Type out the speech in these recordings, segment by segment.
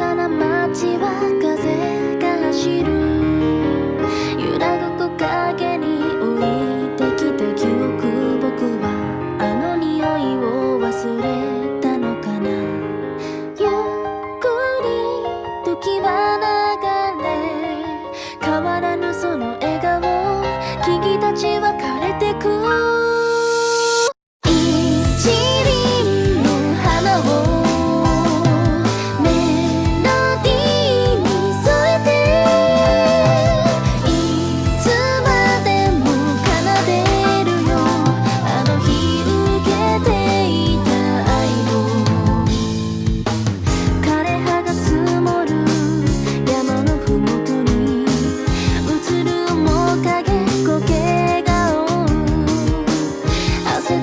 さな街は風が走る。揺らぐ木陰に置いてきた記憶。僕はあの匂いを忘れたのかな。ゆっくり時は流れ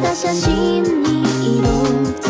た写真に色